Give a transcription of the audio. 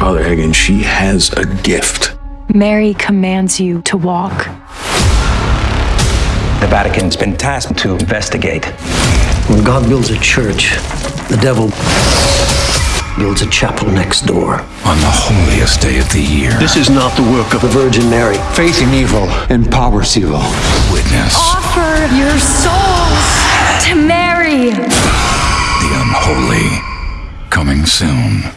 Father Hagan, she has a gift. Mary commands you to walk. The Vatican's been tasked to investigate. When God builds a church, the devil builds a chapel next door. On the holiest day of the year. This is not the work of the Virgin Mary. Faith in evil empowers evil. Witness. Offer your souls to Mary. The unholy coming soon.